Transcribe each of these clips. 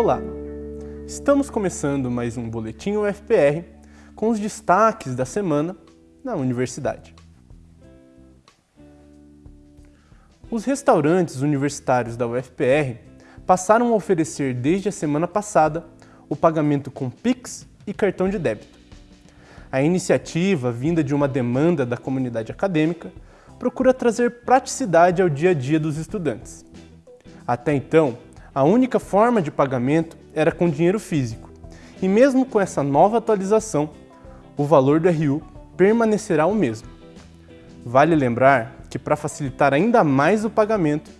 Olá! Estamos começando mais um Boletim UFPR com os destaques da semana na universidade. Os restaurantes universitários da UFPR passaram a oferecer desde a semana passada o pagamento com Pix e cartão de débito. A iniciativa, vinda de uma demanda da comunidade acadêmica, procura trazer praticidade ao dia a dia dos estudantes. Até então, a única forma de pagamento era com dinheiro físico, e mesmo com essa nova atualização, o valor do RU permanecerá o mesmo. Vale lembrar que para facilitar ainda mais o pagamento,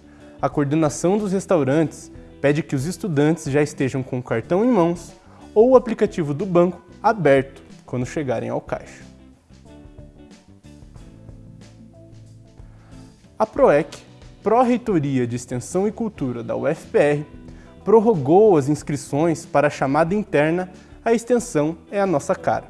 a coordenação dos restaurantes pede que os estudantes já estejam com o cartão em mãos ou o aplicativo do banco aberto quando chegarem ao caixa. A PROEC Pró-Reitoria de Extensão e Cultura da UFPR prorrogou as inscrições para a chamada interna A Extensão é a Nossa Cara.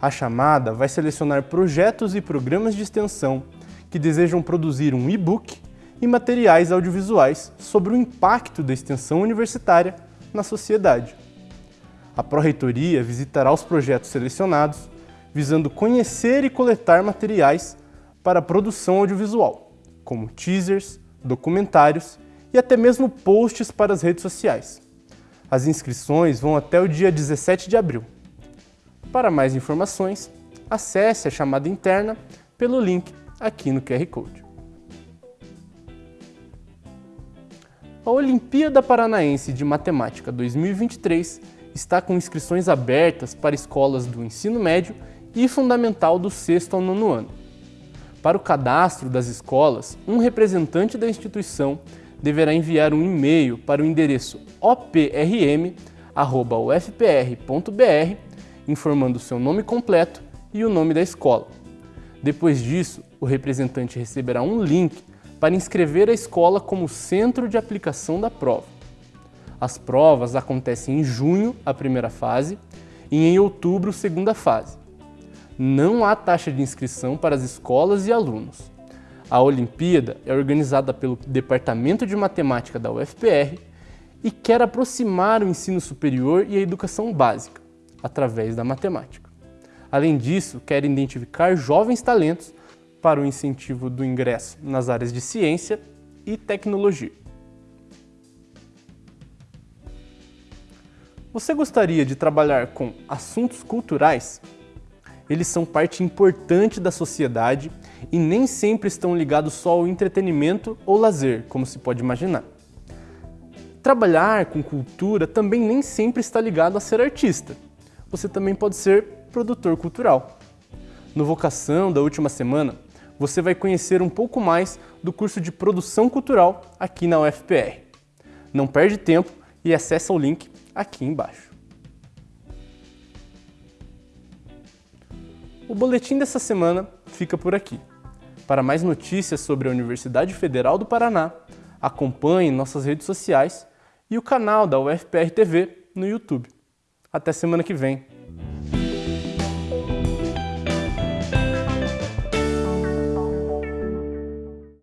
A chamada vai selecionar projetos e programas de extensão que desejam produzir um e-book e materiais audiovisuais sobre o impacto da extensão universitária na sociedade. A Pró-Reitoria visitará os projetos selecionados, visando conhecer e coletar materiais para a produção audiovisual como teasers, documentários e até mesmo posts para as redes sociais. As inscrições vão até o dia 17 de abril. Para mais informações, acesse a chamada interna pelo link aqui no QR Code. A Olimpíada Paranaense de Matemática 2023 está com inscrições abertas para escolas do ensino médio e fundamental do sexto ao nono ano. Para o cadastro das escolas, um representante da instituição deverá enviar um e-mail para o endereço oprm.ufpr.br informando seu nome completo e o nome da escola. Depois disso, o representante receberá um link para inscrever a escola como centro de aplicação da prova. As provas acontecem em junho, a primeira fase, e em outubro, segunda fase não há taxa de inscrição para as escolas e alunos. A Olimpíada é organizada pelo Departamento de Matemática da UFPR e quer aproximar o ensino superior e a educação básica, através da matemática. Além disso, quer identificar jovens talentos para o incentivo do ingresso nas áreas de ciência e tecnologia. Você gostaria de trabalhar com assuntos culturais? Eles são parte importante da sociedade e nem sempre estão ligados só ao entretenimento ou lazer, como se pode imaginar. Trabalhar com cultura também nem sempre está ligado a ser artista. Você também pode ser produtor cultural. No Vocação da última semana, você vai conhecer um pouco mais do curso de Produção Cultural aqui na UFPR. Não perde tempo e acessa o link aqui embaixo. O boletim dessa semana fica por aqui. Para mais notícias sobre a Universidade Federal do Paraná, acompanhe nossas redes sociais e o canal da UFPR TV no YouTube. Até semana que vem!